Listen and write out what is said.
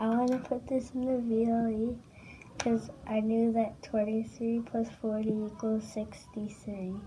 I want to put this in the VLE because I knew that 23 plus 40 equals 63.